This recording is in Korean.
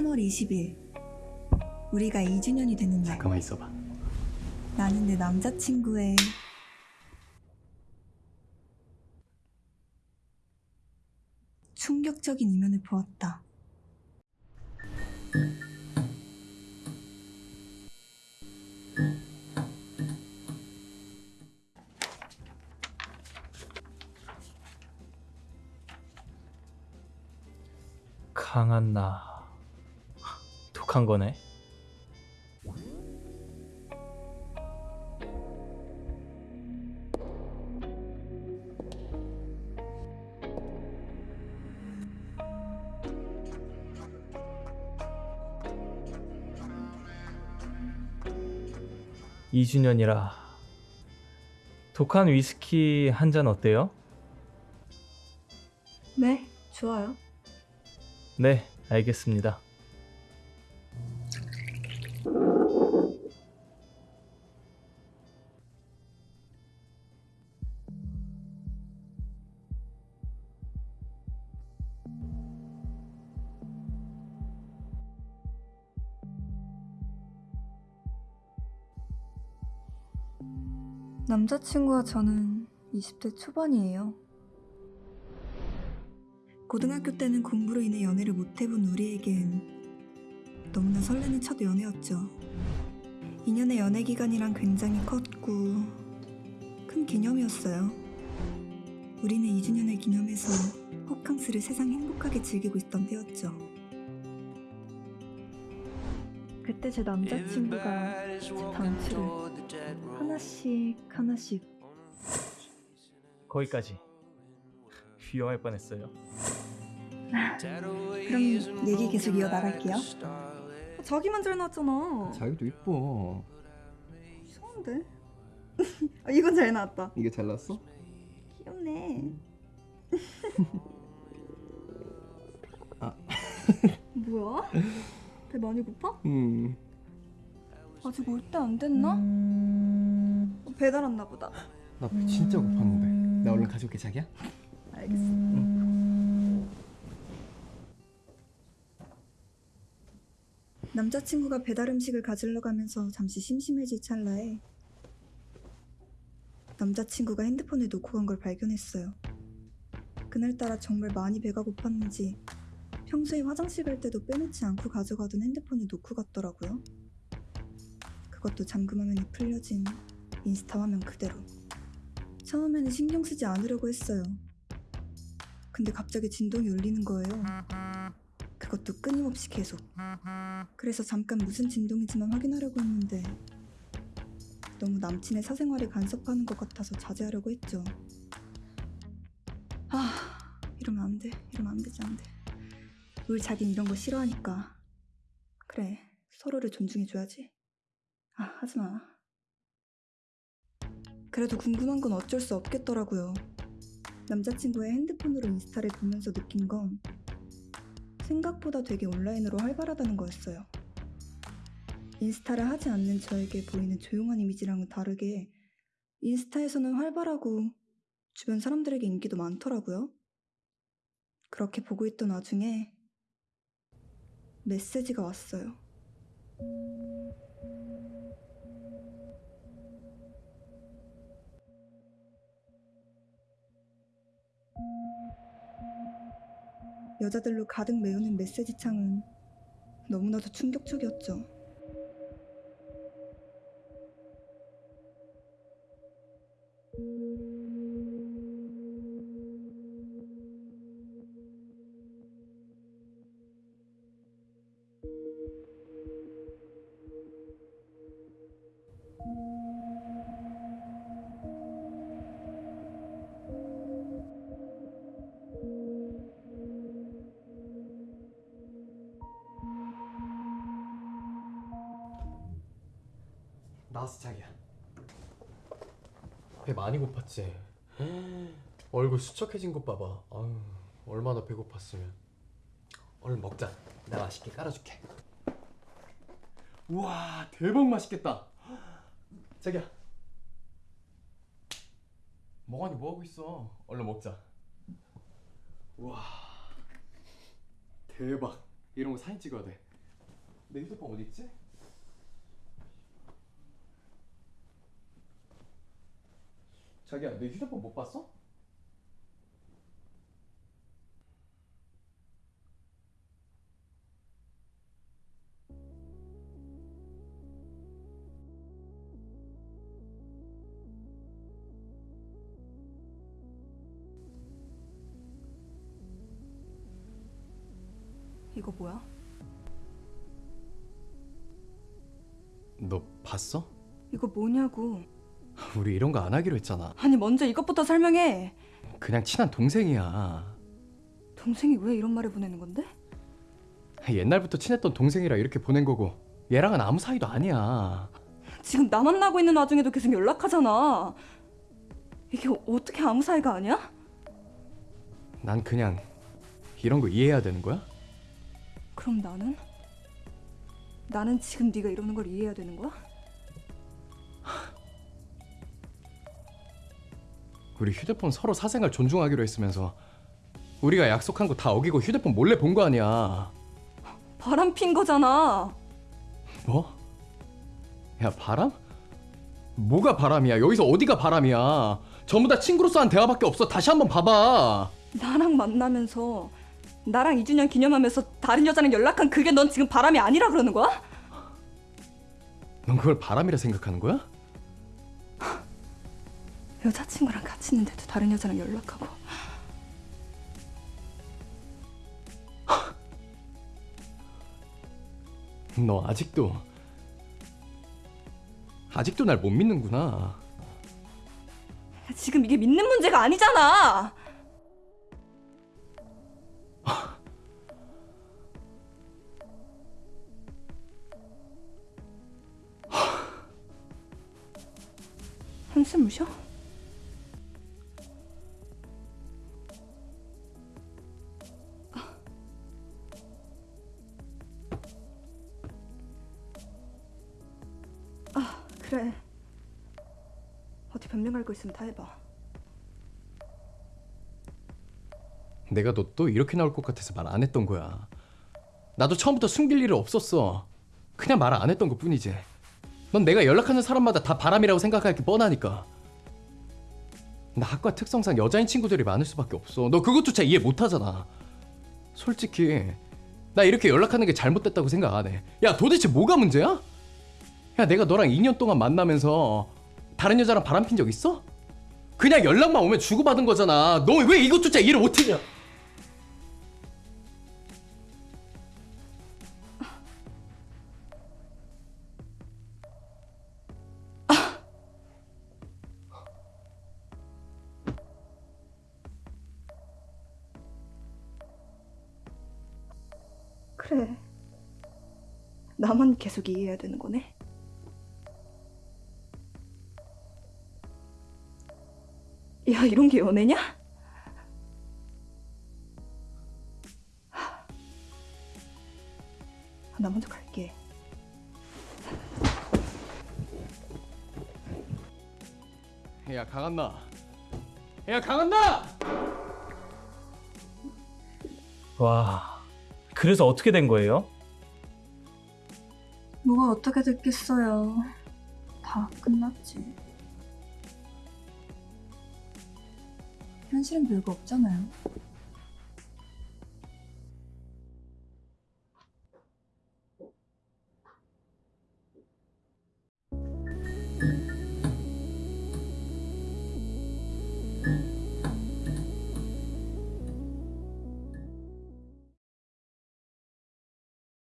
3월 20일 우리가 2주년이 되는 날 가만히 있어봐. 나는 내 남자친구의 충격적인 이면을 보았다. 강한 나. 독한 거네. 이주년이라 독한 위스키 한 잔 어때요? 네, 좋아요. 네, 알겠습니다. 남자친구와 저는 20대 초반이에요. 고등학교 때는 공부로 인해 연애를 못 해본 우리에겐 너무나 설레는 첫 연애였죠. 2년의 연애 기간이란 굉장히 컸고 큰 기념이었어요. 우리는 2주년을 기념해서 호캉스를 세상 행복하게 즐기고 있던 때였죠. 그때 제 남자친구가 제 단추를 하나씩 하나씩 거기까지. 위험할 뻔했어요. 그럼 얘기 계속 이어나갈게요. 자기 만 잘 나왔잖아. 자기도 이뻐. 이상한데? 아, 이건 잘 나왔다. 이게 잘 나왔어? 귀엽네. 아. 뭐야? 배 많이 고파? 음. 아직 올 때 안 됐나? 어, 배달 왔나 보다. 나 배 진짜 고팠는데. 나 얼른 가져올게 자기야. 알겠어. 남자친구가 배달 음식을 가지러 가면서 잠시 심심해질 찰나에 남자친구가 핸드폰을 놓고 간 걸 발견했어요. 그날따라 정말 많이 배가 고팠는지 평소에 화장실 갈 때도 빼놓지 않고 가져가던 핸드폰을 놓고 갔더라고요. 그것도 잠금 화면이 풀려진 인스타 화면 그대로. 처음에는 신경 쓰지 않으려고 했어요. 근데 갑자기 진동이 울리는 거예요. 그것도 끊임없이 계속. 그래서 잠깐 무슨 진동인지만 확인하려고 했는데 너무 남친의 사생활을 간섭하는 것 같아서 자제하려고 했죠. 아, 이러면 안 돼. 이러면 안 되지, 안 돼. 우리 자긴 이런 거 싫어하니까. 그래, 서로를 존중해줘야지. 아, 하지 마. 그래도 궁금한 건 어쩔 수 없겠더라고요. 남자친구의 핸드폰으로 인스타를 보면서 느낀 건 생각보다 되게 온라인으로 활발하다는 거였어요. 인스타를 하지 않는 저에게 보이는 조용한 이미지랑은 다르게 인스타에서는 활발하고 주변 사람들에게 인기도 많더라고요. 그렇게 보고 있던 와중에 메시지가 왔어요. 여자들로 가득 메우는 메시지 창은 너무나도 충격적이었죠. 나왔어 자기야. 배 많이 고팠지. 얼굴 수척해진 것 봐봐. 아유, 얼마나 배고팠으면. 얼른 먹자. 내가 맛있게 깔아줄게. 우와 대박 맛있겠다. 자기야. 멍하니 뭐 하고 있어? 얼른 먹자. 우와 대박. 이런 거 사진 찍어야 돼. 내 휴대폰 어디 있지? 자기야, 내 휴대폰 못 봤어? 이거 뭐야? 너 봤어? 이거 뭐냐고. 우리 이런 거 안 하기로 했잖아. 아니 먼저 이것부터 설명해. 그냥 친한 동생이야. 동생이 왜 이런 말을 보내는 건데? 옛날부터 친했던 동생이라 이렇게 보낸 거고 얘랑은 아무 사이도 아니야. 지금 나 만나고 있는 와중에도 계속 연락하잖아. 이게 어떻게 아무 사이가 아니야? 난 그냥 이런 거 이해해야 되는 거야? 그럼 나는? 나는 지금 네가 이러는 걸 이해해야 되는 거야? 우리 휴대폰 서로 사생활 존중하기로 했으면서 우리가 약속한 거 다 어기고 휴대폰 몰래 본 거 아니야. 바람 핀 거잖아. 뭐? 야 바람? 뭐가 바람이야? 여기서 어디가 바람이야? 전부 다 친구로서 한 대화밖에 없어. 다시 한번 봐봐. 나랑 만나면서 나랑 2주년 기념하면서 다른 여자랑 연락한 그게 넌 지금 바람이 아니라 그러는 거야? 넌 그걸 바람이라 생각하는 거야? 여자친구랑 같이 있는데도 다른 여자랑 연락하고 너 아직도 아직도 날 못 믿는구나. 지금 이게 믿는 문제가 아니잖아. 한숨 쉬어? 그래 어디 변명 갈거 있으면 다 해봐 내가 너 또 이렇게 나올 것 같아서 말 안 했던 거야. 나도 처음부터 숨길 일이 없었어. 그냥 말 안 했던 것 뿐이지. 넌 내가 연락하는 사람마다 다 바람이라고 생각할 게 뻔하니까. 나 학과 특성상 여자인 친구들이 많을 수밖에 없어. 너 그것조차 이해 못 하잖아. 솔직히 나 이렇게 연락하는 게 잘못됐다고 생각 안 해. 야 도대체 뭐가 문제야? 야 내가 너랑 2년 동안 만나면서 다른 여자랑 바람 핀 적 있어? 그냥 연락만 오면 주고받은 거잖아. 너 왜 이것조차 이해를 못했냐? 그래. 나만 계속 이해해야 되는 거네. 야, 이런 게 연애냐? 하. 나 먼저 갈게. 야 강한나 야 강한나 와. 그래서 어떻게 된 거예요? 뭐가 어떻게 됐겠어요. 다 끝났지. 현실은 별거 없잖아요.